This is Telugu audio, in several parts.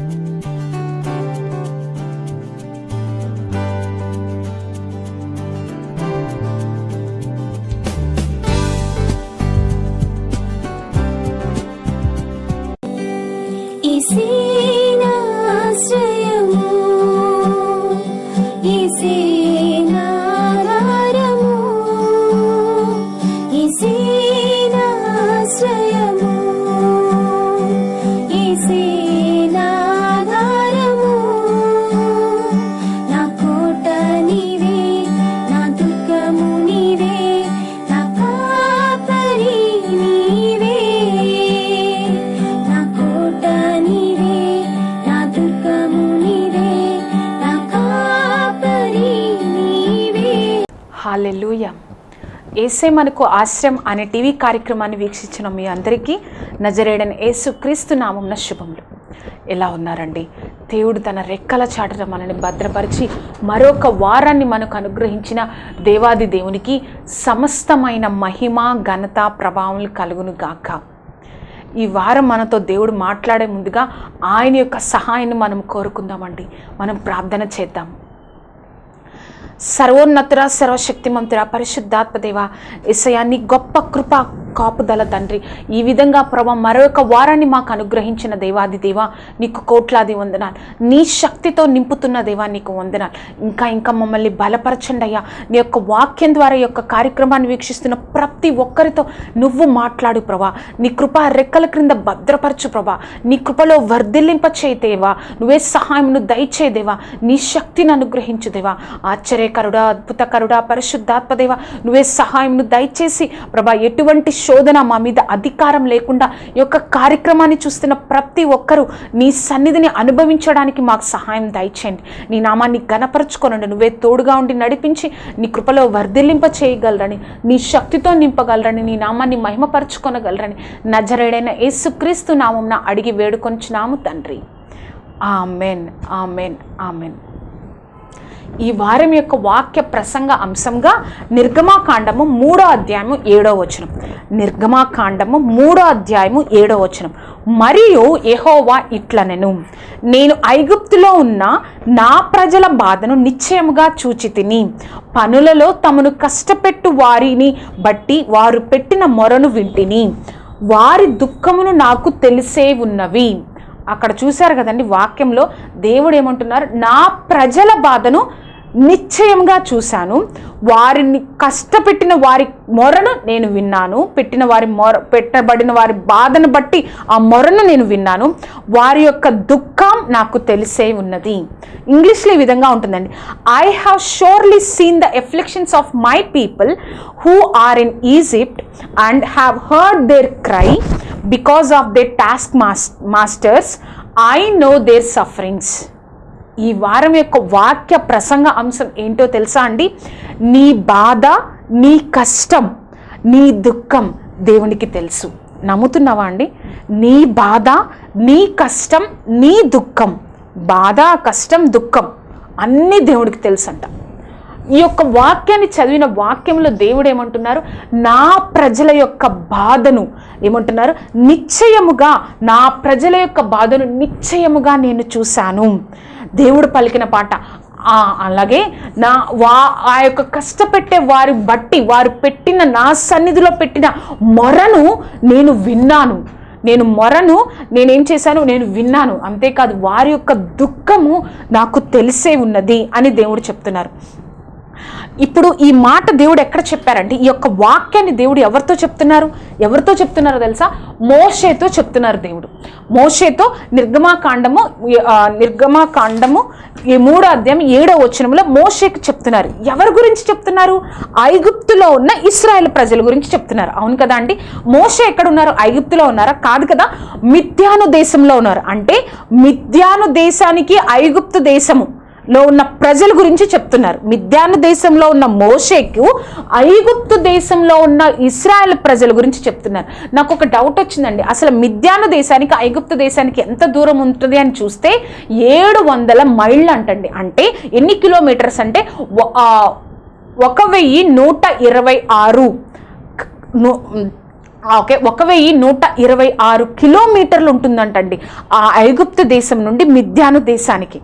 Música ఏసే మనకు ఆశ్రయం అనే టీవీ కార్యక్రమాన్ని వీక్షించిన మీ అందరికీ నజరేడని ఏసు క్రీస్తు నామంన శుభములు. ఎలా ఉన్నారండి? దేవుడు తన రెక్కల చాటున మనల్ని భద్రపరిచి మరొక వారాన్ని మనకు అనుగ్రహించిన దేవాది దేవునికి సమస్తమైన మహిమ ఘనత ప్రభావం కలుగును గాక. ఈ వారం మనతో దేవుడు మాట్లాడే ముందుగా ఆయన యొక్క సహాయాన్ని మనం కోరుకుందామండి. మనం ప్రార్థన చేద్దాం. సర్వోన్నతుర సర్వశక్తిమంతుర పరిశుద్ధాత్మ దేవ నీ గొప్ప కృప కాపుదల తండ్రి. ఈ విధంగా ప్రభ మరొక వారాన్ని మాకు అనుగ్రహించిన దేవాది దేవ నీకు కోట్లాది వందనాలు. నీ శక్తితో నింపుతున్న దేవా నీకు వందనాలు. ఇంకా ఇంకా మమ్మల్ని బలపరచండి అయ్యా. నీ యొక్క వాక్యం ద్వారా ఈ యొక్క కార్యక్రమాన్ని వీక్షిస్తున్న ప్రతి ఒక్కరితో నువ్వు మాట్లాడు ప్రభా. నీ కృప రెక్కల క్రింద భద్రపరచు ప్రభా. నీ కృపలో వర్ధిల్లింప దేవా. నువ్వే సహాయంను దయచేదేవా నీ శక్తిని అనుగ్రహించు దేవా. కరుడా అద్భుత కరుడా పరిశుద్ధాత్మదేవ నువ్వే సహాయంను దయచేసి ప్రభా ఎటువంటి శోధన మా మీద అధికారం లేకుండా ఈ యొక్క కార్యక్రమాన్ని చూస్తున్న ప్రతి ఒక్కరూ నీ సన్నిధిని అనుభవించడానికి మాకు సహాయం దయచేయండి. నీ నామాన్ని గనపరచుకోనండి నువ్వే తోడుగా ఉండి నడిపించి నీ కృపలో వర్ధిల్లింప చేయగలరని నీ శక్తితో నింపగలరని నీ నామాన్ని మహిమపరచుకొనగలరని నజరేడైన యేసుక్రీస్తు నామంన అడిగి వేడుకొంచున్నాము తండ్రి. Amen amen amen. ఈ వారం యొక్క వాక్య ప్రసంగ అంశంగా నిర్గమాకాండము మూడో అధ్యాయము ఏడో వచనం. నిర్గమాకాండము మూడో అధ్యాయము ఏడో వచనం. మరియు ఎహోవా ఇట్లనెను నేను ఐగుప్తులో ఉన్న నా ప్రజల బాధను నిశ్చయముగా చూచి తిని పనులలో తమను కష్టపెట్టు వారిని బట్టి వారు పెట్టిన మొరను వింటిని. వారి దుఃఖమును నాకు తెలిసే ఉన్నవి. అక్కడ చూశారు కదండి వాక్యంలో దేవుడు ఏమంటున్నారు? నా ప్రజల బాధను నిశ్చయంగా చూశాను. వారిని కష్టపెట్టిన వారి మొరను నేను విన్నాను. పెట్టిన వారి మొర పెట్టబడిన వారి బాధను బట్టి ఆ మొరను నేను విన్నాను. వారి యొక్క దుఃఖం నాకు తెలిసే ఉన్నది. ఇంగ్లీష్లో ఈ విధంగా ఉంటుందండి. I have surely seen the afflictions of my people who are in Egypt and have heard their cry because of their task mas masters I know their sufferings ఈ వారం యొక్క వాక్య ప్రసంగ అంశం ఏంటో తెలుసా అండి? నీ బాధ నీ కష్టం నీ దుఃఖం దేవునికి తెలుసు. నమ్ముతున్నావా అండి? నీ బాధ నీ కష్టం నీ దుఃఖం బాధ కష్టం దుఃఖం అన్నీ దేవుడికి తెలుసంట. ఈ యొక్క వాక్యాన్ని చదివిన వాక్యంలో దేవుడు ఏమంటున్నారు? నా ప్రజల యొక్క బాధను ఏమంటున్నారు? నిశ్చయముగా నా ప్రజల యొక్క బాధను నిశ్చయముగా నేను చూశాను. దేవుడు పలికిన పాట. అలాగే నా వా ఆ యొక్క కష్టపెట్టే వారి బట్టి వారు పెట్టిన నా సన్నిధిలో పెట్టిన మొరను నేను విన్నాను. నేను మొరను నేనేం చేశాను? నేను విన్నాను. అంతేకాదు వారి యొక్క దుఃఖము నాకు తెలిసే ఉన్నది అని దేవుడు చెప్తున్నారు. ఇప్పుడు ఈ మాట దేవుడు ఎక్కడ చెప్పారంటే ఈ యొక్క వాక్యాన్ని దేవుడు ఎవరితో చెప్తున్నారు? ఎవరితో చెప్తున్నారో తెలుసా? మోషేతో చెప్తున్నారు దేవుడు. మోషేతో నిర్గమాకాండము నిర్గమాకాండము ఈ మూడో అధ్యాయం ఏడో వచనంలో మోషేకి చెప్తున్నారు. ఎవరి గురించి చెప్తున్నారు? ఐగుప్తులో ఉన్న ఇస్రాయల్ ప్రజల గురించి చెప్తున్నారు. అవును కదా అండి? మోషే ఎక్కడ ఉన్నారు ఐగుప్తులో ఉన్నారా? కాదు కదా? మిథ్యాను దేశంలో ఉన్నారు. అంటే మిథ్యాను దేశానికి ఐగుప్తు దేశము. లో ఉన్న ప్రజల గురించి చెప్తున్నారు. మిద్యాను దేశంలో ఉన్న మోషేకు ఐగుప్తు దేశంలో ఉన్న ఇస్రాయల్ ప్రజల గురించి చెప్తున్నారు. నాకు ఒక డౌట్ వచ్చిందండి. అసలు మిథ్యాన దేశానికి ఐగుప్తు దేశానికి ఎంత దూరం ఉంటుంది అని చూస్తే ఏడు వందల మైళ్ళు అంటండి. అంటే ఎన్ని కిలోమీటర్స్ అంటే ఒక వెయ్యి నూట ఇరవై ఆరు ఓకే. ఒక వెయ్యి నూట ఇరవై ఆరు కిలోమీటర్లు ఉంటుందంటండి. ఆ ఐగుప్తు దేశం నుండి మిథ్యాను దేశానికి.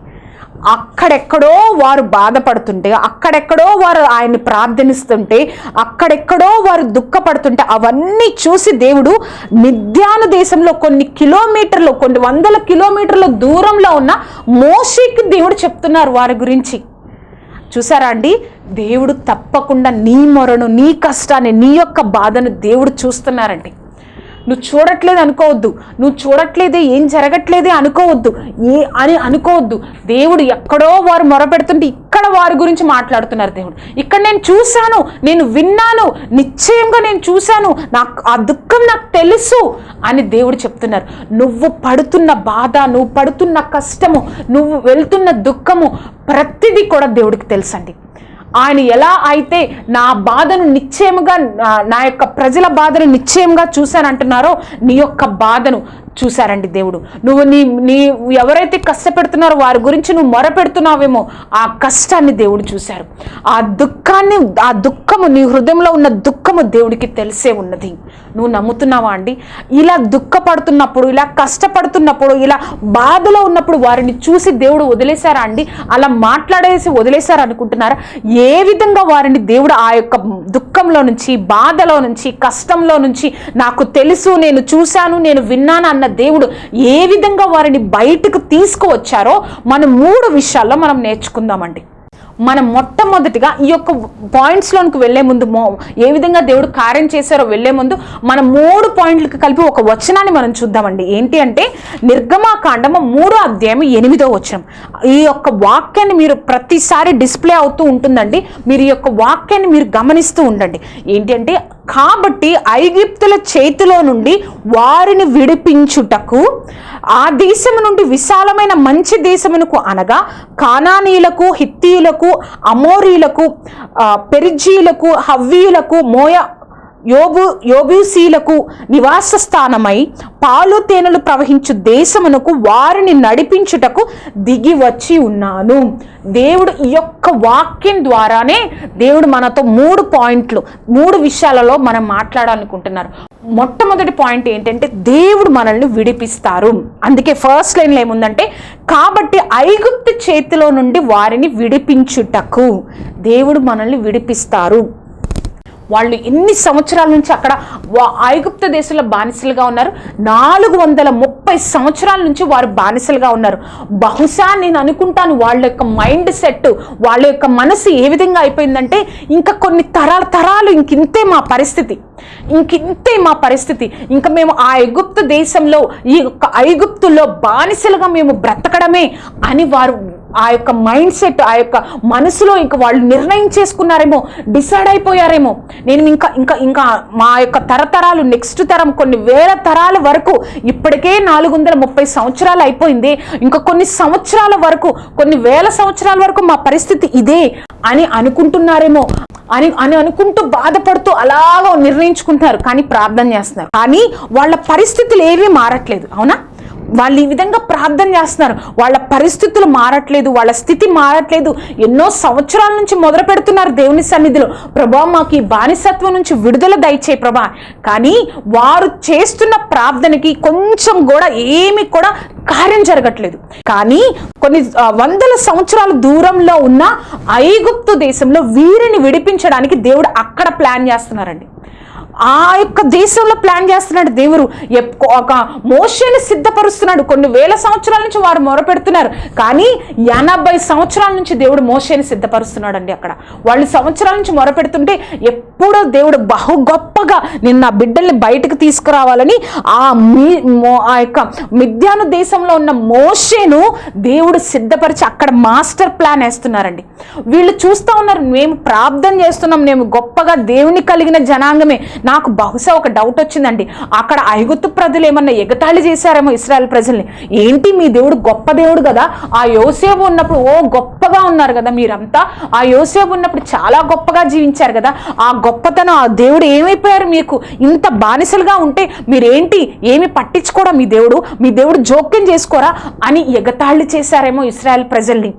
అక్కడెక్కడో వారు బాధపడుతుంటే అక్కడెక్కడో వారు ఆయన్ని ప్రార్థనిస్తుంటే అక్కడెక్కడో వారు దుఃఖపడుతుంటే అవన్నీ చూసి దేవుడు మిథ్యాను దేశంలో కొన్ని కిలోమీటర్లు కొన్ని వందల కిలోమీటర్ల దూరంలో ఉన్న మోషికి దేవుడు చెప్తున్నారు వారి గురించి. చూసారా అండి? దేవుడు తప్పకుండా నీ మొరను నీ కష్టాన్ని నీ యొక్క బాధను దేవుడు చూస్తున్నారండి. నువ్వు చూడట్లేదు అనుకోవద్దు. నువ్వు చూడట్లేదే ఏం జరగట్లేదే అనుకోవద్దు. ఏ అని అనుకోవద్దు. దేవుడు ఎక్కడో వారు మొరపెడుతుంటే ఇక్కడ వారి గురించి మాట్లాడుతున్నారు దేవుడు. ఇక్కడ నేను చూశాను నేను విన్నాను నిశ్చయంగా నేను చూశాను. నాకు ఆ దుఃఖం నాకు తెలుసు అని దేవుడు చెప్తున్నారు. నువ్వు పడుతున్న బాధ నువ్వు పడుతున్న కష్టము నువ్వు వెళ్తున్న దుఃఖము ప్రతిదీ కూడా దేవుడికి తెలుసండి. ఆయన ఎలా అయితే నా బాధను నిశ్చయముగా నా- యొక్క ప్రజల బాధను నిశ్చయంగా చూశానంటున్నారో నీ యొక్క బాధను చూశారండి దేవుడు. నువ్వు నీ నీ ఎవరైతే కష్టపెడుతున్నారో వారి గురించి నువ్వు మొరపెడుతున్నావేమో ఆ కష్టాన్ని దేవుడు చూశారు. ఆ దుఃఖాన్ని ఆ దుఃఖము నీ హృదయంలో ఉన్న దుఃఖము దేవుడికి తెలిసే ఉన్నది. నువ్వు నమ్ముతున్నావా అండి? ఇలా దుఃఖపడుతున్నప్పుడు ఇలా కష్టపడుతున్నప్పుడు ఇలా బాధలో ఉన్నప్పుడు వారిని చూసి దేవుడు వదిలేశారా అండి? అలా మాట్లాడేసి వదిలేశారు అనుకుంటున్నారా? ఏ విధంగా వారిని దేవుడు ఆ యొక్క దుఃఖంలో నుంచి బాధలో నుంచి కష్టంలో నుంచి నాకు తెలుసు నేను చూశాను నేను విన్నాను అన్న దేవుడు ఏ విధంగా వారిని బయటకు తీసుకువచ్చారో మనం మూడు విషయాల్లో మనం నేర్చుకుందామండి. మనం మొట్టమొదటిగా ఈ యొక్క పాయింట్స్లోనికి వెళ్ళే ముందు మో ఏ విధంగా దేవుడు కార్యం చేశారో వెళ్ళే ముందు మనం మూడు పాయింట్లకు కలిపి ఒక వచనాన్ని మనం చూద్దామండి. ఏంటి అంటే నిర్గమాకాండము మూడో అధ్యాయం ఎనిమిదో వచనం. ఈ యొక్క వాక్యాన్ని మీరు ప్రతిసారి డిస్ప్లే అవుతూ ఉంటుందండి. మీరు ఈ యొక్క వాక్యాన్ని మీరు గమనిస్తూ ఉండండి. ఏంటి అంటే కాబట్టి ఐగిప్తుల చేతిలో నుండి వారిని విడిపించుటకు ఆ దేశము నుండి విశాలమైన మంచి దేశమునకు అనగా కానానీయులకు హిత్తీయులకు అమోరీలకు పెరిజీలకు హవ్వీయులకు మోయ యోబు యోబూసీలకు నివాస స్థానమై పాలు తేనెలు ప్రవహించు దేశమునకు వారిని నడిపించుటకు దిగి వచ్చి ఉన్నాను. దేవుడు ఈ యొక్క వాక్యం ద్వారానే దేవుడు మనతో మూడు పాయింట్లు మూడు విషయాలలో మనం మాట్లాడాలనుకుంటున్నారు. మొట్టమొదటి పాయింట్ ఏంటంటే దేవుడు మనల్ని విడిపిస్తారు. అందుకే ఫస్ట్ లైన్లో ఏముందంటే కాబట్టి ఐగుప్తు చేతిలో నుండి వారిని విడిపించుటకు దేవుడు మనల్ని విడిపిస్తారు. వాళ్ళు ఎన్ని సంవత్సరాల నుంచి అక్కడ వా- ఐగుప్త దేశంలో బానిసలుగా ఉన్నారు. నాలుగు వందల ముప్పై సంవత్సరాల నుంచి వారు బానిసలుగా ఉన్నారు. బహుశా నేను అనుకుంటాను వాళ్ళ యొక్క మైండ్ సెట్ వాళ్ళ యొక్క మనసు ఏ విధంగా అయిపోయిందంటే ఇంకా కొన్ని తరాల తరాలు ఇంకింతే మా పరిస్థితి. ఇంకింతే మా పరిస్థితి. ఇంకా మేము ఆ ఐగుప్త దేశంలో ఈ యొక్క ఐగుప్తులో బానిసలుగా మేము బ్రతకడమే అని వారు ఆ యొక్క మైండ్ సెట్ ఆ యొక్క మనసులో ఇంకా వాళ్ళు నిర్ణయం చేసుకున్నారేమో డిసైడ్ అయిపోయారేమో. నేను ఇంకా ఇంకా ఇంకా మా యొక్క తరతరాలు నెక్స్ట్ తరం కొన్ని వేల తరాల వరకు ఇప్పటికే నాలుగు వందల ముప్పై సంవత్సరాలు అయిపోయింది. ఇంకా కొన్ని సంవత్సరాల వరకు కొన్ని వేల సంవత్సరాల వరకు మా పరిస్థితి ఇదే అని అనుకుంటున్నారేమో అని అని అనుకుంటూ బాధపడుతూ అలాగ నిర్ణయించుకుంటున్నారు. కానీ ప్రార్థన చేస్తున్నారు. కానీ వాళ్ళ పరిస్థితులు ఏమీ మారట్లేదు. అవునా? వాళ్ళు ఈ విధంగా ప్రార్థన చేస్తున్నారు. వాళ్ళ పరిస్థితులు మారట్లేదు వాళ్ళ స్థితి మారట్లేదు. ఎన్నో సంవత్సరాల నుంచి మొదలు పెడుతున్నారు దేవుని సన్నిధిలో. ప్రభా మాకు ఈ బానిసత్వం నుంచి విడుదల దయచే ప్రభా. కానీ వారు చేస్తున్న ప్రార్థనకి కొంచెం కూడా ఏమి కూడా కార్యం జరగట్లేదు. కానీ కొన్ని వందల సంవత్సరాల దూరంలో ఉన్న ఐగుప్తు దేశంలో వీరిని విడిపించడానికి దేవుడు అక్కడ ప్లాన్ చేస్తున్నారండి. ఆ యొక్క దేశంలో ప్లాన్ చేస్తున్నాడు దేవుడు. ఒక మోషని సిద్ధపరుస్తున్నాడు. కొన్ని వేల సంవత్సరాల నుంచి వారు మొరపెడుతున్నారు. కానీ ఎనభై సంవత్సరాల నుంచి దేవుడు మోషని సిద్ధపరుస్తున్నాడు అండి అక్కడ. వాళ్ళు సంవత్సరాల నుంచి మొరపెడుతుంటే ఎప్పుడో దేవుడు బహు గొప్పగా నిన్న బిడ్డల్ని బయటకు తీసుకురావాలని ఆ మీ ఆ యొక్క మిథ్యాను దేశంలో ఉన్న మోషేను దేవుడు సిద్ధపరిచి అక్కడ మాస్టర్ ప్లాన్ వేస్తున్నారండి. వీళ్ళు చూస్తూ ఉన్నారు మేము ప్రార్థన చేస్తున్నాం మేము గొప్పగా దేవుని కలిగిన జనాంగమే. నాకు బహుశా ఒక డౌట్ వచ్చిందండి. అక్కడ ఐగుప్తు ప్రజలు ఏమన్నా ఎగతాళి చేశారేమో ఇస్రాయల్ ప్రజల్ని. ఏంటి మీ దేవుడు గొప్ప దేవుడు కదా? ఆ యోసేపు ఉన్నప్పుడు ఓ గొప్పగా ఉన్నారు కదా మీరంతా. ఆ యోసేపు ఉన్నప్పుడు చాలా గొప్పగా జీవించారు కదా? ఆ గొప్పతనం ఆ దేవుడు ఏమైపోయారు మీకు? ఇంత బానిసలుగా ఉంటే మీరేంటి? ఏమి పట్టించుకోరా మీ దేవుడు? మీ దేవుడు జోక్యం చేసుకోరా? అని ఎగతాళి చేశారేమో ఇస్రాయల్ ప్రజల్ని.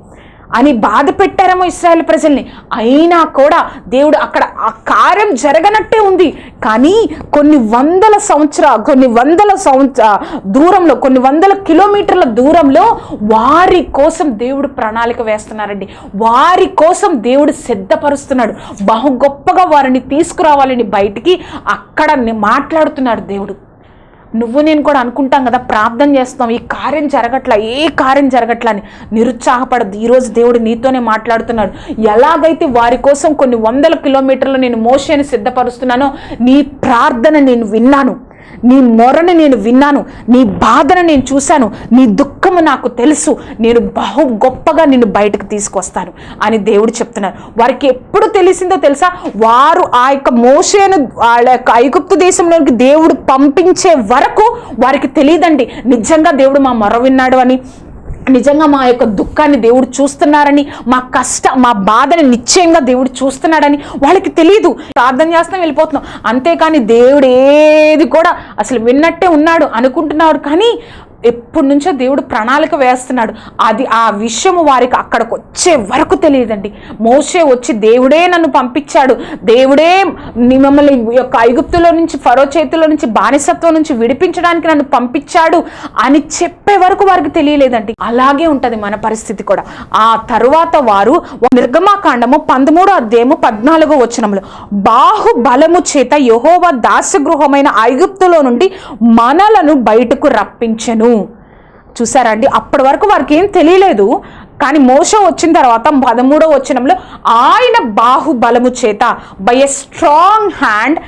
అని బాధ పెట్టారేమో ఇస్రాయల్ ప్రజల్ని. అయినా కూడా దేవుడు అక్కడ ఆ కార్యం జరగనట్టే ఉంది. కానీ కొన్ని వందల సంవత్సర కొన్ని వందల సంవత్సర దూరంలో కొన్ని వందల కిలోమీటర్ల దూరంలో వారి కోసం దేవుడు ప్రణాళిక వేస్తున్నారండి. వారి కోసం దేవుడు సిద్ధపరుస్తున్నాడు. బహు గొప్పగా వారిని తీసుకురావాలని బయటికి అక్కడ మాట్లాడుతున్నాడు దేవుడు. నువ్వు నేను కూడా అనుకుంటాం కదా ప్రార్థన చేస్తాం ఈ కార్యం జరగట్లా ఏ కార్యం జరగట్లా అని. నిరుత్సాహపడద్దు. ఈరోజు దేవుడు నీతోనే మాట్లాడుతున్నాడు. ఎలాగైతే వారి కోసం కొన్ని వందల కిలోమీటర్లు నేను మోషేని సిద్ధపరుస్తున్నానో నీ ప్రార్థన నేను విన్నాను. నీ మొరను నేను విన్నాను నీ బాధను నేను చూశాను నీ దుఃఖము నాకు తెలుసు నేను బహు గొప్పగా నిన్ను బయటకు తీసుకొస్తాను అని దేవుడు చెప్తున్నారు. వారికి ఎప్పుడు తెలిసిందో తెలుసా? వారు ఆ యొక్క మోసేను వాళ్ళ యొక్క ఐగుప్తు దేశంలోనికి దేవుడు పంపించే వరకు వారికి తెలియదండి. నిజంగా దేవుడు మా మొర విన్నాడు అని. నిజంగా మా యొక్క దుఃఖాన్ని దేవుడు చూస్తున్నారని మా కష్ట మా బాధని నిశ్చయంగా దేవుడు చూస్తున్నాడని వాళ్ళకి తెలియదు ప్రార్థన చేస్తాం వెళ్ళిపోతున్నాం. అంతేకాని దేవుడు ఏది కూడా అసలు విన్నట్టే ఉన్నాడు అనుకుంటున్నాడు. కానీ ఎప్పటి నుంచో దేవుడు ప్రణాళిక వేస్తున్నాడు. అది ఆ విషయము వారికి అక్కడికి వచ్చే వరకు తెలియదండి. మోసే వచ్చి దేవుడే నన్ను పంపించాడు. దేవుడే మిమ్మల్ని యొక్క ఐగుప్తులో నుంచి ఫరో చేతిలో నుంచి బానిసత్వం నుంచి విడిపించడానికి నన్ను పంపించాడు అని చెప్పే వరకు వారికి తెలియలేదండి. అలాగే ఉంటుంది మన పరిస్థితి కూడా. ఆ తరువాత వారు నిర్గమాకాండము పంతమూడో అధ్యాయము పద్నాలుగో వచనంలో బాహుబలము చేత యహోవా దాసగృహమైన ఐగుప్తులో నుండి మనలను బయటకు రప్పించెను. చూసారా అండి? అప్పటి వరకు వారికి ఏం తెలియలేదు. కానీ మోసం వచ్చిన తర్వాత పదమూడో వచనంలో ఆయన బాహుబలము చేత by a strong hand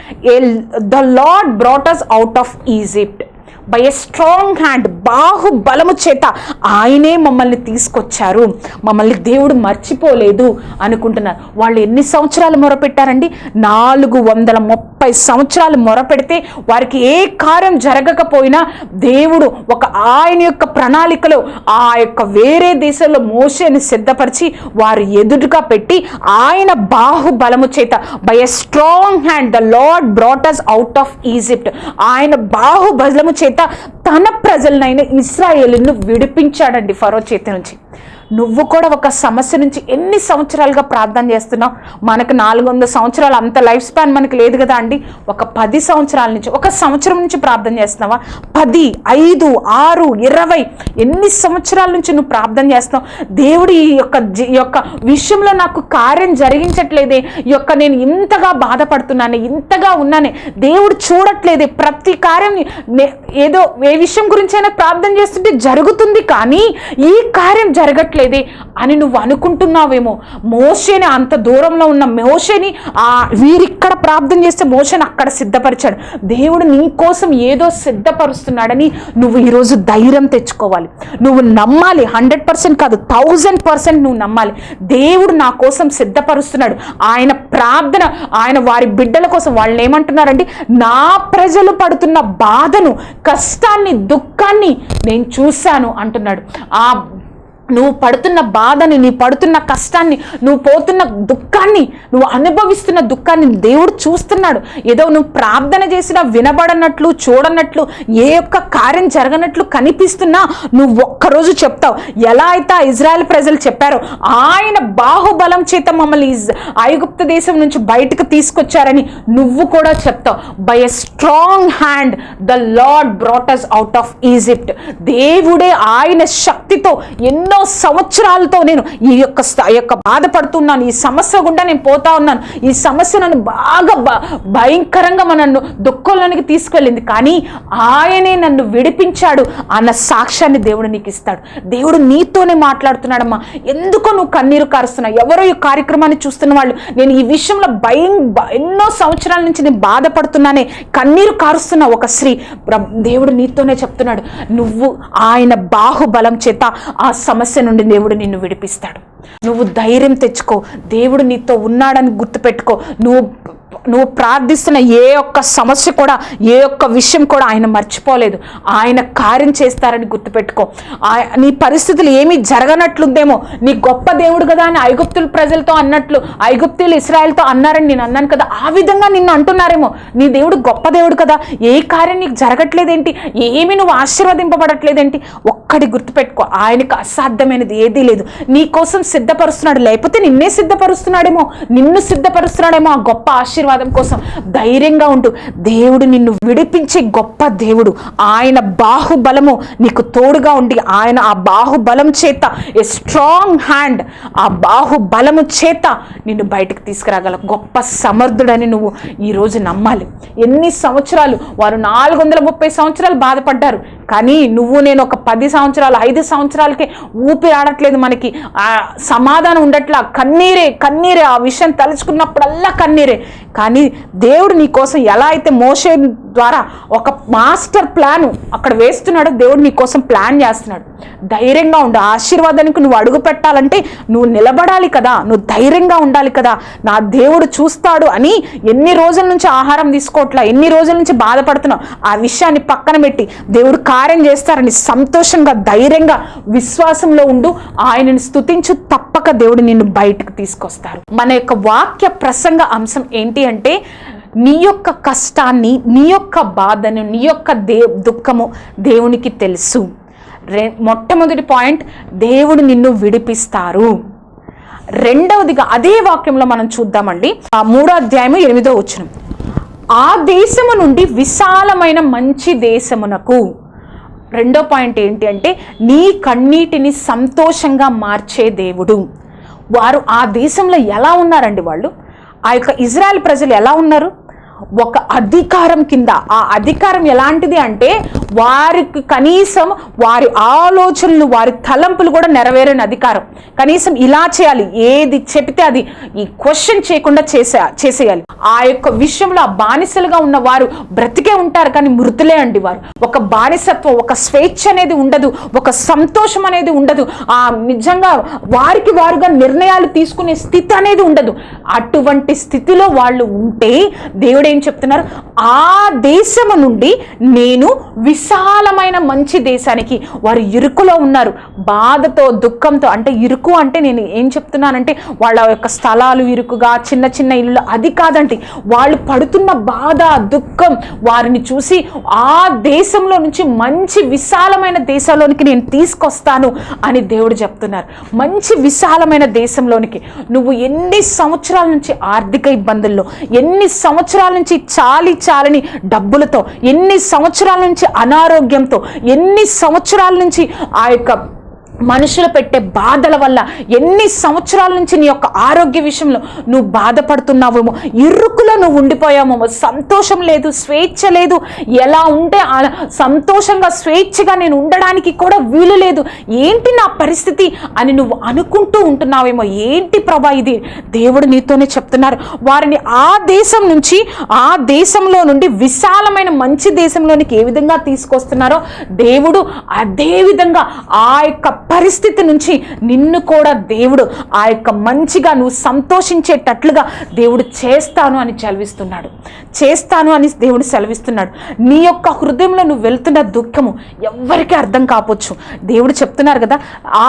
the lord brought us out of Egypt by a strong hand బాహుబలము చేత ఆయనే మమ్మల్ని తీసుకొచ్చారు. మమ్మల్ని దేవుడు మర్చిపోలేదు అనుకుంటున్నారు. వాళ్ళు ఎన్ని సంవత్సరాలు మొరపెట్టారండి? నాలుగు వందల ముప్పై సంవత్సరాలు మొరపెడితే వారికి ఏ కార్యం జరగకపోయినా దేవుడు ఒక ఆయన యొక్క ప్రణాళికలో ఆ యొక్క వేరే దేశంలో మోసేని సిద్ధపరిచి వారు ఎదురుగా పెట్టి ఆయన బాహుబలము చేత by a strong hand the lord brought us out of Egypt ఆయన బాహుబలము చేత తన ప్రజలనైన ఇస్రాయేల్ను విడిపించాడండి ఫరో చేతి నుంచి. నువ్వు కూడా ఒక సమస్య నుంచి ఎన్ని సంవత్సరాలుగా ప్రార్థన చేస్తున్నావు? మనకు నాలుగు వందల సంవత్సరాలు అంత లైఫ్ స్పాన్ మనకి లేదు కదా అండి. ఒక పది సంవత్సరాల నుంచి ఒక సంవత్సరం నుంచి ప్రార్థన చేస్తున్నావా? పది ఐదు ఆరు ఇరవై ఎన్ని సంవత్సరాల నుంచి నువ్వు ప్రార్థన చేస్తున్నావు? దేవుడు ఈ యొక్క యొక్క విషయంలో నాకు కార్యం జరిగించట్లేదే. ఈ యొక్క నేను ఇంతగా బాధపడుతున్నానే ఇంతగా ఉన్నానే. దేవుడు చూడట్లేదే. ప్రతి కార్యం నే- ఏదో ఏ విషయం గురించి అయినా ప్రార్థన చేస్తుంటే జరుగుతుంది కానీ ఈ కార్యం జరగట్లేదు అని నువ్వు అనుకుంటున్నావేమో. మోషేని అంత దూరంలో ఉన్న మోషేని ఆ వీరిక్కడ ప్రార్థన చేస్తే మోషేని అక్కడ సిద్ధపరిచాడు. దేవుడు నీ కోసం ఏదో సిద్ధపరుస్తున్నాడని నువ్వు ఈరోజు ధైర్యం తెచ్చుకోవాలి. నువ్వు నమ్మాలి. హండ్రెడ్ పర్సెంట్ కాదు థౌజండ్ పర్సెంట్ నువ్వు నమ్మాలి. దేవుడు నా కోసం సిద్ధపరుస్తున్నాడు. ఆయన ప్రార్థన ఆయన వారి బిడ్డల కోసం వాళ్ళు ఏమంటున్నారండి నా ప్రజలు పడుతున్న బాధను కష్టాన్ని దుఃఖాన్ని నేను చూశాను అంటున్నాడు. ఆ నువ్వు పడుతున్న బాధని నీ పడుతున్న కష్టాన్ని నువ్వు పోతున్న దుఃఖాన్ని నువ్వు అనుభవిస్తున్న దుఃఖాన్ని దేవుడు చూస్తున్నాడు. ఏదో నువ్వు ప్రార్థన చేసినా వినబడనట్లు చూడనట్లు ఏ ఒక్క కార్యం జరగనట్లు కనిపిస్తున్నా నువ్వు ఒక్కరోజు చెప్తావు. ఎలా అయితే ఇజ్రాయెల్ ప్రజలు చెప్పారో ఆయన బాహుబలం చేత మమ్మల్ని ఐగుప్త దేశం నుంచి బయటకు తీసుకొచ్చారని నువ్వు కూడా చెప్తావు. By a strong hand the lord brought us out of Egypt దేవుడే ఆయన శక్తితో ఎన్నో సంవత్సరాలతో నేను ఈ యొక్క ఈ యొక్క బాధపడుతున్నాను. ఈ సమస్య గుండా నేను పోతా ఉన్నాను. ఈ సమస్య నన్ను బాగా భ- భయంకరంగా మన నన్ను దుఃఖంలోనికి తీసుకెళ్ళింది. కానీ ఆయనే నన్ను విడిపించాడు అన్న సాక్ష్యాన్ని దేవుడు నీకు ఇస్తాడు. దేవుడు నీతోనే మాట్లాడుతున్నాడమ్మా. ఎందుకో నువ్వు కన్నీరు కారుస్తున్నావు? ఎవరో ఈ కార్యక్రమాన్ని చూస్తున్న వాళ్ళు నేను ఈ విషయంలో భయం ఎన్నో సంవత్సరాల నుంచి నేను బాధపడుతున్నానే కన్నీరు కారుస్తున్న ఒక స్త్రీ. దేవుడు నీతోనే చెప్తున్నాడు నువ్వు ఆయన బాహుబలం చేత ఆ సమస్య నుండి దేవుడు నిన్ను విడిపిస్తాడు. నువ్వు ధైర్యం తెచ్చుకో. దేవుడు నీతో ఉన్నాడని గుర్తుపెట్టుకో. నువ్వు నువ్వు ప్రార్థిస్తున్న ఏ ఒక్క సమస్య కూడా ఏ ఒక్క విషయం కూడా ఆయన మర్చిపోలేదు. ఆయన కార్యం చేస్తారని గుర్తుపెట్టుకో. ఆయ- నీ పరిస్థితులు ఏమీ జరగనట్లుందేమో. నీ గొప్ప దేవుడు కదా అని ఐగుప్తుల ప్రజలతో అన్నట్లు ఐగుప్తులు ఇస్రాయల్తో అన్నారని నేను అన్నాను కదా ఆ విధంగా నిన్ను అంటున్నారేమో. నీ దేవుడు గొప్ప దేవుడు కదా. ఏ కార్యం నీకు జరగట్లేదేంటి? ఏమి నువ్వు ఆశీర్వదింపబడట్లేదేంటి? ఒక్కటి గుర్తుపెట్టుకో ఆయనకు అసాధ్యమైనది ఏదీ లేదు. నీ కోసం సిద్ధపరుస్తున్నాడు లేకపోతే నిన్నే సిద్ధపరుస్తున్నాడేమో. నిన్ను సిద్ధపరుస్తున్నాడేమో ఆ గొప్ప ఆశీర్వాదం. కోసం ధైర్యంగా ఉండు. దేవుడు నిన్ను విడిపించే గొప్ప దేవుడు. ఆయన బాహుబలము నీకు తోడుగా ఉండి ఆయన ఆ బాహుబలం చేత ఏ స్ట్రాంగ్ హ్యాండ్ ఆ బాహుబలము చేత నిన్ను బయటకు తీసుకురాగల గొప్ప సమర్థుడని నువ్వు ఈరోజు నమ్మాలి. ఎన్ని సంవత్సరాలు? వారు నాలుగు వందల ముప్పై సంవత్సరాలు బాధపడ్డారు. కానీ నువ్వు నేను ఒక పది సంవత్సరాలు ఐదు సంవత్సరాలకే ఊపిరాడట్లేదు మనకి. ఆ సమాధానం ఉండట్లా. కన్నీరే కన్నీరే. ఆ విషయం తలుచుకున్నప్పుడల్లా కన్నీరే. కానీ దేవుడు నీ కోసం ఎలా అయితే మోసే ద్వారా ఒక మాస్టర్ ప్లాన్ అక్కడ వేస్తున్నాడు. దేవుడు నీ కోసం ప్లాన్ చేస్తున్నాడు. ధైర్యంగా ఉండు. ఆశీర్వాదానికి నువ్వు అడుగు పెట్టాలంటే నువ్వు నిలబడాలి కదా. నువ్వు ధైర్యంగా ఉండాలి కదా. నా దేవుడు చూస్తాడు అని ఎన్ని రోజుల నుంచి ఆహారం తీసుకోవట్లా ఎన్ని రోజుల నుంచి బాధపడుతున్నావు? ఆ విషయాన్ని పక్కన పెట్టి దేవుడు కార్యం చేస్తారని సంతోషంగా ధైర్యంగా విశ్వాసంలో ఉండు. ఆయనని స్తుతించు. తప్పక దేవుడు నిన్ను బయటకు తీసుకొస్తారు. మన యొక్క వాక్య ప్రసంగ అంశం ఏంటి అంటే నీ యొక్క కష్టాన్ని నీ యొక్క బాధను నీ యొక్క దే దుఃఖము దేవునికి తెలుసు. రె మొట్టమొదటి పాయింట్ దేవుడు నిన్ను విడిపిస్తారు. రెండవదిగా అదే వాక్యంలో మనం చూద్దామండి. ఆ మూడో అధ్యాయము ఎనిమిదో వచ్చిన ఆ దేశము నుండి విశాలమైన మంచి దేశమునకు. రెండో పాయింట్ ఏంటి అంటే నీ కన్నీటిని సంతోషంగా మార్చే దేవుడు. వారు ఆ దేశంలో ఎలా ఉన్నారండి వాళ్ళు? ఆ యొక్క ఇజ్రాయెల్ ప్రజలు ఎలా ఉన్నారు? ఒక అధికారం కింద. ఆ అధికారం ఎలాంటిది అంటే వారికి కనీసం వారి ఆలోచనలు వారి తలంపులు కూడా నెరవేరని అధికారం. కనీసం ఇలా చేయాలి ఏది చెప్తే అది ఈ క్వశ్చన్ చేయకుండా చేసే చేసేయాలి. ఆ యొక్క విషయంలో ఆ బానిసలుగా ఉన్న వారు బ్రతికే ఉంటారు కానీ మృతులే అండి వారు. ఒక బానిసత్వం ఒక స్వేచ్ఛ అనేది ఉండదు ఒక సంతోషం అనేది ఉండదు. ఆ నిజంగా వారికి వారుగా నిర్ణయాలు తీసుకునే స్థితి అనేది ఉండదు. అటువంటి స్థితిలో వాళ్ళు ఉంటే దేవుడే ఏం చెప్తున్నారు? ఆ దేశము నుండి నేను విశాలమైన మంచి దేశానికి వారు ఇరుకులో ఉన్నారు. బాధతో దుఃఖంతో అంటే ఇరుకు అంటే నేను ఏం చెప్తున్నానంటే వాళ్ళ యొక్క స్థలాలు ఇరుకుగా చిన్న చిన్న ఇల్లు అది కాదండి వాళ్ళు పడుతున్న బాధ దుఃఖం వారిని చూసి ఆ దేశంలో నుంచి మంచి విశాలమైన దేశంలోనికి నేను తీసుకొస్తాను అని దేవుడు చెప్తున్నారు. మంచి విశాలమైన దేశంలోనికి నువ్వు ఎన్ని సంవత్సరాల నుంచి ఆర్థిక ఇబ్బందుల్లో ఎన్ని సంవత్సరాల నుంచి చాలి చాలని డబ్బులతో ఎన్ని సంవత్సరాల నుంచి అనారోగ్యంతో ఎన్ని సంవత్సరాల నుంచి ఆ యొక్క మనుషులు పెట్టే బాధల వల్ల ఎన్ని సంవత్సరాల నుంచి నీ యొక్క ఆరోగ్య విషయంలో నువ్వు బాధపడుతున్నావేమో ఇరుకులో నువ్వు ఉండిపోయావేమో సంతోషం లేదు స్వేచ్ఛ లేదు ఎలా ఉంటే అలా సంతోషంగా స్వేచ్ఛగా నేను ఉండడానికి కూడా వీలు లేదు ఏంటి నా పరిస్థితి అని నువ్వు అనుకుంటూ ఉంటున్నావేమో ఏంటి ప్రభా ఇది? దేవుడు నీతోనే చెప్తున్నారు వారిని ఆ దేశం నుంచి ఆ దేశంలో నుండి విశాలమైన మంచి దేశంలోనికి ఏ విధంగా తీసుకొస్తున్నారో దేవుడు అదే విధంగా ఆ యొక్క పరిస్థితి నుంచి నిన్ను కూడా దేవుడు ఆ యొక్క మంచిగా నువ్వు సంతోషించేటట్లుగా దేవుడు చేస్తాను అని చదివిస్తున్నాడు. చేస్తాను అని దేవుడు సెలవిస్తున్నాడు. నీ యొక్క హృదయంలో నువ్వు వెళ్తున్న దుఃఖము ఎవ్వరికీ అర్థం కావచ్చు దేవుడు చెప్తున్నారు కదా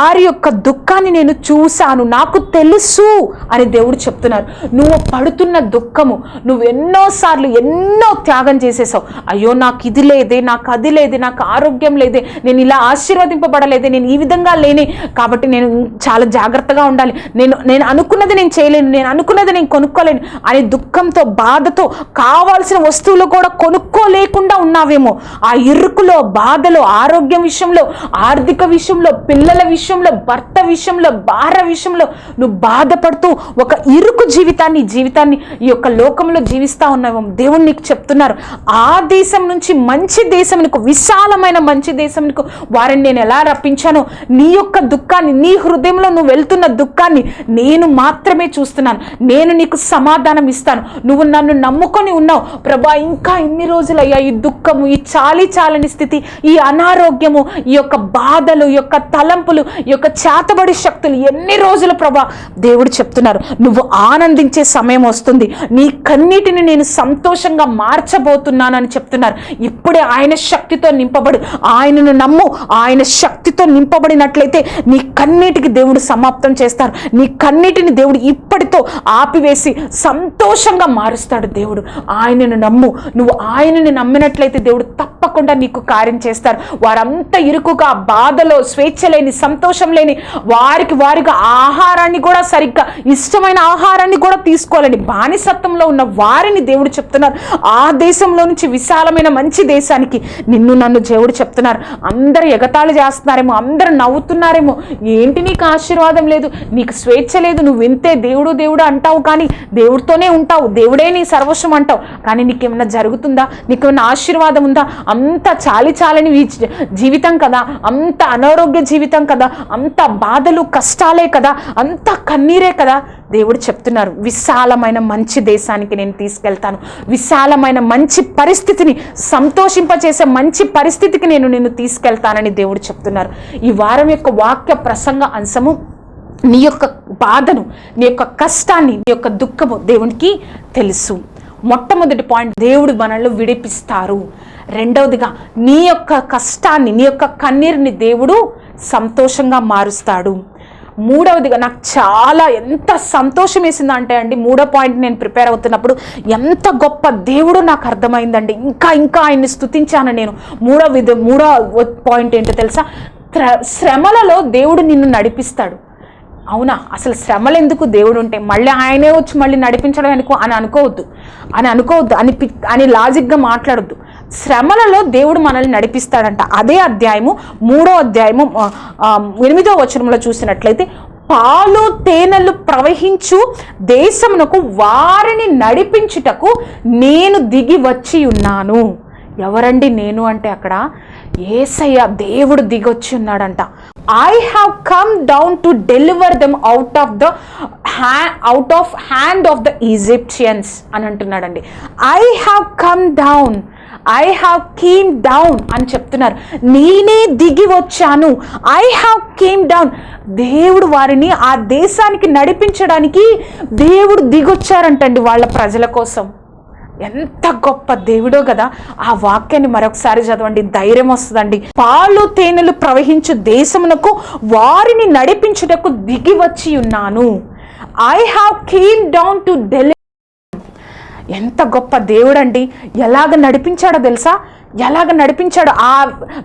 ఆరి యొక్క దుఃఖాన్ని నేను చూశాను నాకు తెలుసు అని దేవుడు చెప్తున్నారు. నువ్వు పడుతున్న దుఃఖము నువ్వు ఎన్నోసార్లు ఎన్నో త్యాగం చేసేసావు. అయ్యో నాకు ఇది లేదే నాకు అది లేదే నాకు ఆరోగ్యం లేదే నేను ఇలా ఆశీర్వదింపబడలేదే నేను ఈ విధంగా లేని. కాబట్టి నేను చాలా జాగ్రత్తగా ఉండాలి. నేను నేను అనుకున్నది నేను చేయలేను. నేను అనుకున్నది నేను కొనుక్కోలేను. అనే దుఃఖంతో బాధతో కావాల్సిన వస్తువులు కూడా కొనుక్కోలేకుండా ఉన్నావేమో. ఆ ఇరుకులో బాధలో ఆరోగ్యం విషయంలో ఆర్థిక విషయంలో పిల్లల విషయంలో భర్త విషయంలో భార్య విషయంలో నువ్వు బాధపడుతూ ఒక ఇరుకు జీవితాన్ని జీవితాన్ని ఈ యొక్క లోకంలో జీవిస్తా ఉన్నావేమో. దేవుడు నీకు చెప్తున్నారు. ఆ దేశం నుంచి మంచి దేశం విశాలమైన మంచి దేశం వారిని నేను ఎలా రప్పించానో నీ నీ యొక్క దుఃఖాన్ని నీ హృదయంలో నువ్వు వెళ్తున్న దుఃఖాన్ని నేను మాత్రమే చూస్తున్నాను. నేను నీకు సమాధానం ఇస్తాను. నువ్వు నన్ను నమ్ముకొని ఉన్నావు. ప్రభా ఇంకా ఎన్ని రోజులయ్యా ఈ దుఃఖము ఈ చాలి చాలని స్థితి ఈ అనారోగ్యము ఈ యొక్క బాధలు ఈ యొక్క తలంపులు ఈ యొక్క చేతబడి శక్తులు ఎన్ని రోజులు ప్రభా దేవుడు చెప్తున్నారు. నువ్వు ఆనందించే సమయం వస్తుంది. నీ కన్నీటిని నేను సంతోషంగా మార్చబోతున్నాను అని చెప్తున్నారు. ఇప్పుడే ఆయన శక్తితో నింపబడు. ఆయనను నమ్ము. ఆయన శక్తితో నింపబడినట్లయితే నీ కన్నీటికి దేవుడు సమాప్తం చేస్తారు. నీ కన్నీటిని దేవుడు ఇప్పటితో ఆపివేసి సంతోషంగా మారుస్తాడు దేవుడు. ఆయనను నమ్ము. నువ్వు ఆయనని నమ్మినట్లయితే దేవుడు తప్పకుండా నీకు కార్యం చేస్తారు. వారంతా ఇరుకుగా బాధలో స్వేచ్ఛ లేని సంతోషం లేని వారికి వారిగా ఆహారాన్ని కూడా సరిగ్గా ఇష్టమైన ఆహారాన్ని కూడా తీసుకోవాలని బానిసత్వంలో ఉన్న వారిని దేవుడు చెప్తున్నారు. ఆ దేశంలో నుంచి విశాలమైన మంచి దేశానికి నిన్ను నన్ను దేవుడు చెప్తున్నారు. అందరు ఎగతాళి చేస్తున్నారేమో అందరు నవ్వుతున్నారేమో. ఏంటి నీకు ఆశీర్వాదం లేదు? నీకు స్వేచ్ఛ లేదు. నువ్వు వింతే దేవుడు దేవుడు అంటావు కానీ దేవుడితోనే ఉంటావు. దేవుడే నీ సర్వస్వం అంటావు. కానీ నీకేమైనా జరుగుతుందా? నీకేమైనా ఆశీర్వాదం ఉందా? అంత చాలి చాలని జీవితం కదా. అంత అనారోగ్య జీవితం కదా. అంత బాధలు కష్టాలే కదా. అంత కన్నీరే కదా. దేవుడు చెప్తున్నారు విశాలమైన మంచి దేశానికి నేను తీసుకెళ్తాను. విశాలమైన మంచి పరిస్థితిని సంతోషింపచేసే మంచి పరిస్థితికి నేను నిన్ను తీసుకెళ్తానని దేవుడు చెప్తున్నారు. ఈ వారం యొక్క వాక్య ప్రసంగ అంశము నీ యొక్క బాధను నీ యొక్క కష్టాన్ని నీ యొక్క దుఃఖము దేవునికి తెలుసు. మొట్టమొదటి పాయింట్ దేవుడు మనల్ని విడిపిస్తారు. రెండవదిగా నీ యొక్క కష్టాన్ని నీ యొక్క కన్నీరుని దేవుడు సంతోషంగా మారుస్తాడు. మూడవదిగా నాకు చాలా ఎంత సంతోషం వేసిందంటే అండి మూడో పాయింట్ నేను ప్రిపేర్ అవుతున్నప్పుడు ఎంత గొప్ప దేవుడు నాకు అర్థమైందండి. ఇంకా ఇంకా ఆయన్ని స్తుతించాను నేను. మూడో విధ మూడో పాయింట్ ఏంటో తెలుసా? శ్రమలలో దేవుడు నిన్ను నడిపిస్తాడు. అవునా? అసలు శ్రమలు ఎందుకు దేవుడు ఉంటే మళ్ళీ ఆయనే వచ్చి మళ్ళీ నడిపించడం అనుకో అని అనుకోవద్దు. అని అనుకోవద్దు. అని పి- అని లాజిక్గా మాట్లాడొద్దు. శ్రమలలో దేవుడు మనల్ని నడిపిస్తాడంట. అదే అధ్యాయము మూడో అధ్యాయము ఎనిమిదో వచనంలో చూసినట్లయితే పాలు తేనెలు ప్రవహించు దేశమునకు వారిని నడిపించుటకు నేను దిగి వచ్చి ఉన్నాను. ఎవరండి నేను అంటే అక్కడ? ఏసయ్య దేవుడు దిగొచ్చి ఉన్నాడంట. I have come down to deliver them out of the ha out of hand of the Egyptians అని అంటున్నాడండి. I have come down I have came down అని చెప్తున్నారు. నేనే దిగి వచ్చాను. ఐ హ్యావ్ కేమ్ డౌన్ దేవుడు వారిని ఆ దేశానికి నడిపించడానికి దేవుడు దిగొచ్చారంటండి వాళ్ళ ప్రజల కోసం. ఎంత గొప్ప దేవుడో కదా. ఆ వాక్యాన్ని మరొకసారి చదవండి. ధైర్యం వస్తుందండి. పాలు తేనెలు ప్రవహించు దేశమునకు వారిని నడిపించుటకు దిగి వచ్చి ఉన్నాను. I have came down to deli ఎంత గొప్ప దేవుడండి. ఎలాగ నడిపించాడో తెలుసా? ఎలాగ నడిపించాడు? ఆ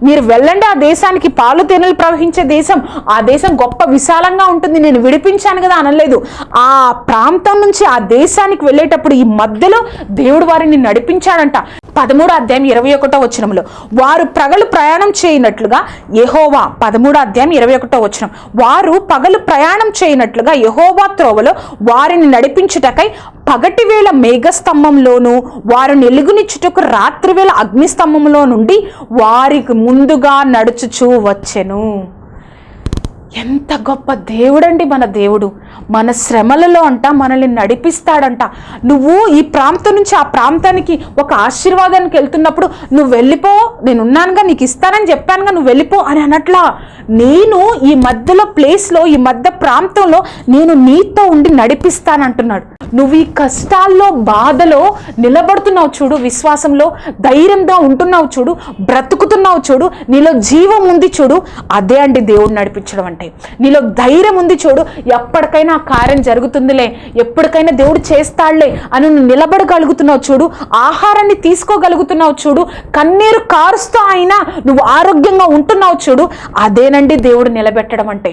మీరు వెళ్ళండి ఆ దేశానికి పాలు తేనెలు ప్రవహించే దేశం. ఆ దేశం గొప్ప విశాలంగా ఉంటుంది నేను విడిపించాను కదా అనలేదు. ఆ ప్రాంతం నుంచి ఆ దేశానికి వెళ్ళేటప్పుడు ఈ మధ్యలో దేవుడు వారిని నడిపించాడంట. పదమూడు అధ్యాయం ఇరవై ఒకటో వచనంలో వారు ప్రగలు ప్రయాణం చేయనట్లుగా యహోవా పదమూడు అధ్యాయం ఇరవై ఒకటో వచనం వారు పగలు ప్రయాణం చేయనట్లుగా యహోవా త్రోవలో వారిని నడిపించుటకై పగటి వేళ మేఘస్తంభంలోను వారు వెలుగునిచ్చుటకు రాత్రి వేళ అగ్నిస్తంభంలో నుండి వారికి ముందుగా నడుచుచూ వచ్చెను. ఎంత గొప్ప దేవుడండి మన దేవుడు. మన శ్రమలలో అంట మనల్ని నడిపిస్తాడంట. నువ్వు ఈ ప్రాంతం నుంచి ఆ ప్రాంతానికి ఒక ఆశీర్వాదానికి వెళ్తున్నప్పుడు నువ్వు వెళ్ళిపో నేను ఉన్నానుగా నీకు ఇస్తానని చెప్పానుగా నువ్వు వెళ్ళిపో అని అనట్లా. నేను ఈ మధ్యలో ప్లేస్లో ఈ మధ్య ప్రాంతంలో నేను నీతో ఉండి నడిపిస్తానంటున్నాడు. నువ్వు ఈ కష్టాల్లో బాధలో నిలబడుతున్నావు చూడు విశ్వాసంలో ధైర్యంగా ఉంటున్నావు చూడు బ్రతుకుతున్నావు చూడు నీలో జీవం ఉంది చూడు అదే అండి దేవుడు నడిపించడం అంటే. నీలో ధైర్యం ఉంది చూడు ఎప్పటికైనా ఆ కార్యం జరుగుతుందిలే ఎప్పటికైనా దేవుడు చేస్తాడులే అని నువ్వు నిలబడగలుగుతున్నావు చూడు ఆహారాన్ని తీసుకోగలుగుతున్నావు చూడు కన్నీరు కారుస్తూ అయినా నువ్వు ఆరోగ్యంగా ఉంటున్నావు చూడు అదేనండి దేవుడు నిలబెట్టడం అంటే.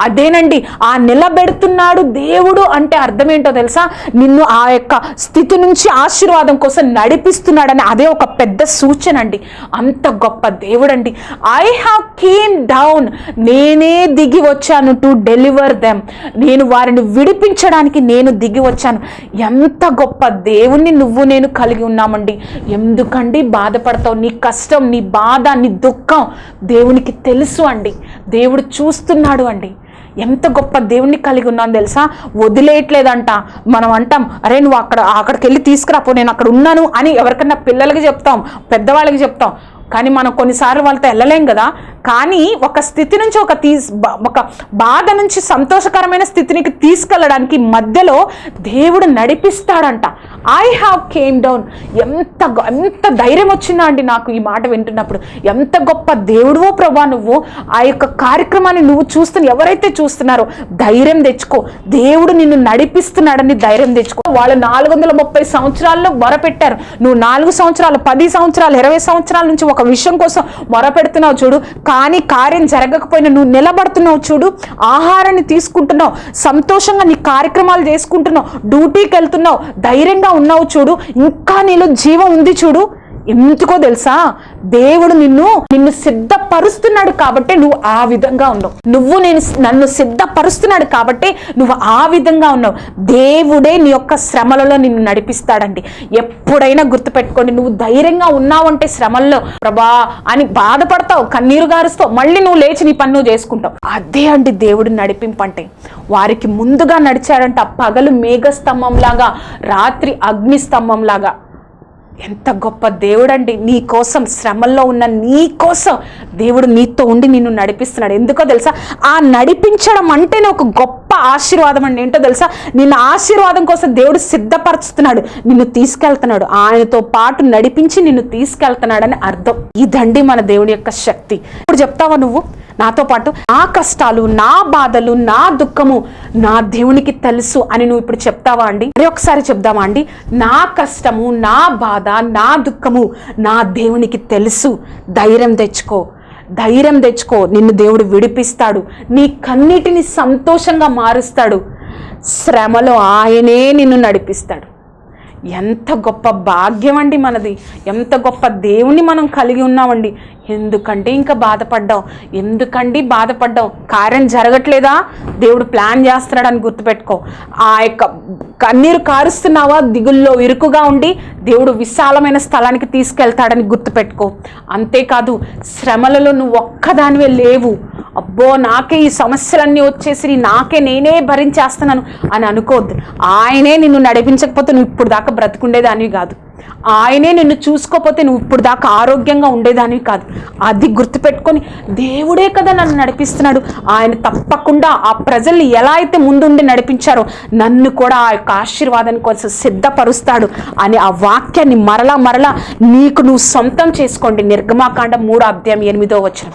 అదేనండి ఆ నిలబెడుతున్నాడు దేవుడు అంటే అర్థం ఏంటో తెలుసా? నిన్ను ఆ యొక్క స్థితి నుంచి ఆశీర్వాదం కోసం నడిపిస్తున్నాడని అదే ఒక పెద్ద సూచన అండి అంత గొప్ప దేవుడండి. ఐ హ్యావ్ కేమ్ డౌన్ నేనే దిగి వచ్చాను టు డెలివర్ దెమ్ నేను వారిని విడిపించడానికి నేను దిగి వచ్చాను. ఎంత గొప్ప దేవుణ్ణి నువ్వు నేను కలిగి ఉన్నామండి. ఎందుకండి బాధపడతావు? నీ కష్టం నీ బాధ నీ దుఃఖం దేవునికి తెలుసు అండి. దేవుడు చూస్తున్నాడు అండి. ఎంత గొప్ప దేవుణ్ణి కలిగి ఉన్నాను తెలుసా? వదిలేయట్లేదంట. మనం అంటాం అరే నువ్వు అక్కడ అక్కడికి వెళ్ళి తీసుకురాపో నేను అక్కడ ఉన్నాను అని ఎవరికన్నా పిల్లలకి చెప్తాం పెద్దవాళ్ళకి చెప్తాం. కానీ మనం కొన్నిసార్లు వాళ్ళతో వెళ్ళలేం కదా. కానీ ఒక స్థితి నుంచి ఒక తీ ఒక బాధ నుంచి సంతోషకరమైన స్థితినికి తీసుకెళ్ళడానికి మధ్యలో దేవుడు నడిపిస్తాడంట. ఐ హ్యావ్ కేమ్ డౌన్ ఎంత ఎంత ధైర్యం వచ్చిందా అండి నాకు ఈ మాట వింటున్నప్పుడు. ఎంత గొప్ప దేవుడువో ప్రభా నువ్వు. ఆ యొక్క కార్యక్రమాన్ని నువ్వు చూస్తున్న ఎవరైతే చూస్తున్నారో ధైర్యం తెచ్చుకో. దేవుడు నిన్ను నడిపిస్తున్నాడని ధైర్యం తెచ్చుకో. వాళ్ళు నాలుగు వందల ముప్పై సంవత్సరాల్లో మొరపెట్టారు. నువ్వు నాలుగు సంవత్సరాలు పది సంవత్సరాలు ఇరవై సంవత్సరాల నుంచి ఒక ఒక విషయం కోసం మొరపెడుతున్నావు చూడు. కానీ కార్యం జరగకపోయినా నువ్వు నిలబడుతున్నావు చూడు. ఆహారాన్ని తీసుకుంటున్నావు. సంతోషంగా నీ కార్యక్రమాలు చేసుకుంటున్నావు. డ్యూటీకి వెళ్తున్నావు. ధైర్యంగా ఉన్నావు చూడు. ఇంకా నీలో జీవం ఉంది చూడు. ఎందుకో తెలుసా? దేవుడు నిన్ను నిన్ను సిద్ధపరుస్తున్నాడు కాబట్టి నువ్వు ఆ విధంగా ఉన్నావు. నువ్వు నేను నన్ను సిద్ధపరుస్తున్నాడు కాబట్టి నువ్వు ఆ విధంగా ఉన్నావు. దేవుడే నీ యొక్క శ్రమలలో నిన్ను నడిపిస్తాడండి. ఎప్పుడైనా గుర్తుపెట్టుకోండి నువ్వు ధైర్యంగా ఉన్నావంటే శ్రమల్లో ప్రభా అని బాధపడతావు కన్నీరు గారుస్తావు మళ్ళీ నువ్వు లేచి నీ పని నువ్వు చేసుకుంటావు. అదే అండి దేవుడు నడిపింపంటే వారికి ముందుగా నడిచాడంట పగలు మేఘస్తంభంలాగా రాత్రి అగ్ని ఎంత గొప్ప దేవుడండి. నీ కోసం శ్రమల్లో ఉన్న నీ కోసం దేవుడు నీతో ఉండి నిన్ను నడిపిస్తున్నాడు. ఎందుకో తెలుసా? ఆ నడిపించడం అంటేనే ఒక గొప్ప ఆశీర్వాదం అండి. ఏంటో తెలుసా? నిన్ను ఆశీర్వాదం కోసం దేవుడు సిద్ధపరుచుతున్నాడు. నిన్ను తీసుకెళ్తున్నాడు. ఆయనతో పాటు నడిపించి నిన్ను తీసుకెళ్తున్నాడని అర్థం. ఇదండి మన దేవుడి యొక్క శక్తి. చెప్తావా నువ్వు? నాతో పాటు నా కష్టాలు నా బాధలు నా దుఃఖము నా దేవునికి తెలుసు అని నువ్వు ఇప్పుడు చెప్తావా అండి? మరి ఒకసారి చెప్దామా అండి? నా కష్టము నా బాధ నా దుఃఖము నా దేవునికి తెలుసు. ధైర్యం తెచ్చుకో. ధైర్యం తెచ్చుకో. నిన్ను దేవుడు విడిపిస్తాడు. నీ కన్నిటిని సంతోషంగా మారుస్తాడు. శ్రమలో ఆయనే నిన్ను నడిపిస్తాడు. ఎంత గొప్ప భాగ్యం అండి మనది. ఎంత గొప్ప దేవుని మనం కలిగి ఉన్నామండి. ఎందుకంటే ఇంకా బాధపడ్డాం. ఎందుకండి బాధపడ్డాం? కార్యం జరగట్లేదా? దేవుడు ప్లాన్ చేస్తున్నాడని గుర్తుపెట్టుకో. ఆ యొక్క కన్నీరు కారుస్తున్నావా? దిగుల్లో ఇరుకుగా ఉండి దేవుడు విశాలమైన స్థలానికి తీసుకెళ్తాడని గుర్తుపెట్టుకో. అంతేకాదు శ్రమలలో నువ్వు ఒక్కదానివే లేవు. అబ్బో నాకే ఈ సమస్యలన్నీ వచ్చేసి నాకే నేనే భరించేస్తున్నాను అని అనుకోవద్దు. ఆయనే నిన్ను నడిపించకపోతే నువ్వు ఇప్పుడు దాకా బ్రతుకుండేదానివి కాదు. ఆయనే నిన్ను చూసుకోకపోతే నువ్వు ఇప్పుడు దాకా ఆరోగ్యంగా ఉండేదానివి కాదు. అది గుర్తుపెట్టుకొని దేవుడే కదా నన్ను నడిపిస్తున్నాడు. ఆయన తప్పకుండా ఆ ప్రజల్ని ఎలా అయితే ముందుండి నడిపించారో నన్ను కూడా ఆ యొక్క ఆశీర్వాదాన్ని కోసం సిద్ధపరుస్తాడు అని ఆ వాక్యాన్ని మరలా మరలా నీకు నువ్వు సొంతం చేసుకోండి. నిర్గమాకాండ మూడో అధ్యాయం ఎనిమిదో వచ్చిన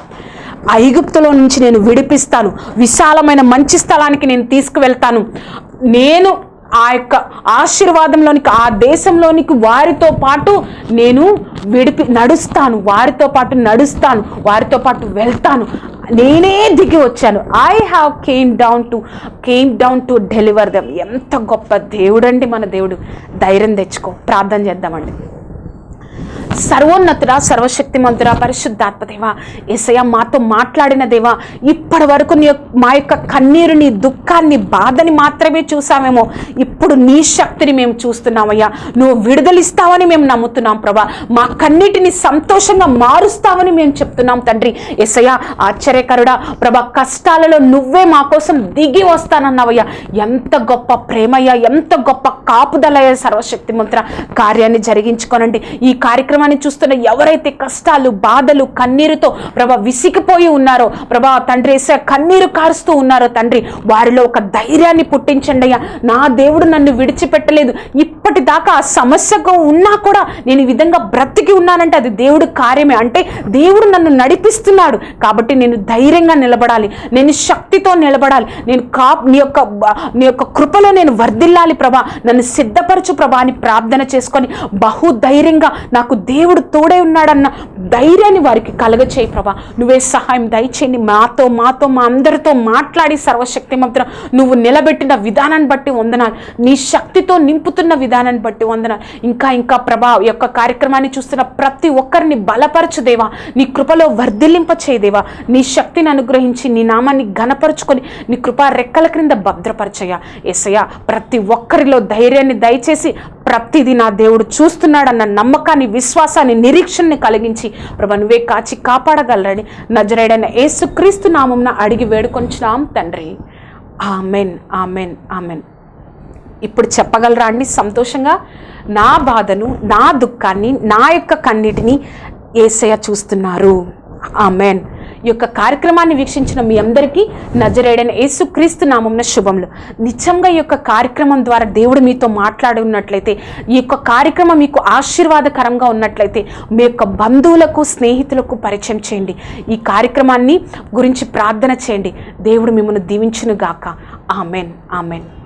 ఐగుప్తులో నుంచి నేను విడిపిస్తాను. విశాలమైన మంచి స్థలానికి నేను తీసుకువెళ్తాను. నేను ఆ యొక్క ఆశీర్వాదంలోనికి ఆ దేశంలోనికి వారితో పాటు నేను విడిపి నడుస్తాను. వారితో పాటు నడుస్తాను. వారితో పాటు వెళ్తాను. నేనే దిగి వచ్చాను. I have came down to came down to deliver them ఎంత గొప్ప దేవుడండి మన దేవుడు. ధైర్యం తెచ్చుకో. ప్రార్థన చేద్దామండి. సర్వోన్నతుడా సర్వశక్తిమంతుడా పరిశుద్ధాత్మ దేవా. ఏసయ్య మాతో మాట్లాడిన దేవా ఇప్పటి వరకు నీ యొక్క- మా యొక్క కన్నీరుని దుఃఖాన్ని బాధని మాత్రమే చూసామేమో. ఇప్పుడు నీ శక్తిని మేము చూస్తున్నామయ్యా. నువ్వు విడుదలిస్తావని మేము నమ్ముతున్నాం ప్రభా. మా కన్నిటిని సంతోషంగా మారుస్తావని మేము చెప్తున్నాం తండ్రి. ఎసయ ఆశ్చర్యకరుడా ప్రభా కష్టాలలో నువ్వే మా కోసం దిగి వస్తానన్నావయ్యా. ఎంత గొప్ప ప్రేమయ్యా ఎంత గొప్ప కాపుదలయ్య సర్వశక్తి మంత్ర కార్యాన్ని జరిగించుకోనండి. ఈ కార్యక్రమం కార్యక్రమాన్ని చూస్తున్న ఎవరైతే కష్టాలు బాధలు కన్నీరుతో ప్రభా విసిగిపోయి ఉన్నారో ప్రభా తండ్రి కన్నీరు కారుస్తూ ఉన్నారో తండ్రి వారిలో ఒక ధైర్యాన్ని పుట్టించండి అయ్యా. నా దేవుడు నన్ను విడిచిపెట్టలేదు. ఇప్పటిదాకా ఆ సమస్యకు ఉన్నా కూడా నేను ఈ విధంగా బ్రతికి ఉన్నానంటే అది దేవుడు కార్యమే. అంటే దేవుడు నన్ను నడిపిస్తున్నాడు కాబట్టి నేను ధైర్యంగా నిలబడాలి. నేను శక్తితో నిలబడాలి. నేను కా నీ యొక్క నీ యొక్క కృపలో నేను వర్ధిల్లాలి ప్రభా. నన్ను సిద్ధపరచు ప్రభా అని ప్రార్థన చేసుకొని బహుధైర్యంగా నాకు దేవుడు తోడే ఉన్నాడన్న ధైర్యాన్ని వారికి కలగచేయి ప్రభా. నువ్వే సహాయం దయచేయండి. మాతో మాతో మా అందరితో మాట్లాడి సర్వశక్తి మాత్రం నువ్వు నిలబెట్టిన విధానాన్ని బట్టి వందనాలు. నీ శక్తితో నింపుతున్న విధానాన్ని బట్టి వందనాలు. ఇంకా ఇంకా ప్రభా యొక్క కార్యక్రమాన్ని చూస్తున్న ప్రతి ఒక్కరిని బలపరచుదేవా నీ కృపలో వర్ధిల్లింప చేయదేవా నీ శక్తిని అనుగ్రహించి నీ నామాన్ని ఘనపరుచుకొని నీ కృపా రెక్కల క్రింద భద్రపరచయ్యా. ఎసయ్య ప్రతి ఒక్కరిలో ధైర్యాన్ని దయచేసి ప్రతిదీ నా దేవుడు చూస్తున్నాడన్న నమ్మకాన్ని విశ్వాసాన్ని నిరీక్షణని కలిగించి ప్రభా నువ్వే కాచి కాపాడగలరని నజరేడైన యేసుక్రీస్తు నామంన అడిగి వేడుకొంచున్నాం తండ్రి. Amen amen amen. ఇప్పుడు చెప్పగలరా అండి? సంతోషంగా? నా బాధను నా దుఃఖాన్ని నా యొక్క కన్నిటిని ఏసయ్య చూస్తున్నారు. ఆమెన్. ఈ యొక్క కార్యక్రమాన్ని వీక్షించిన మీ అందరికీ నజరేడైన యేసుక్రీస్తు నామంన శుభములు. నిజంగా ఈ యొక్క కార్యక్రమం ద్వారా దేవుడు మీతో మాట్లాడున్నట్లయితే ఈ యొక్క కార్యక్రమం మీకు ఆశీర్వాదకరంగా ఉన్నట్లయితే మీ యొక్క బంధువులకు స్నేహితులకు పరిచయం చేయండి. ఈ కార్యక్రమాన్ని గురించి ప్రార్థన చేయండి. దేవుడు మిమ్మల్ని దీవించునుగాక. ఆమెన్. ఆమెన్.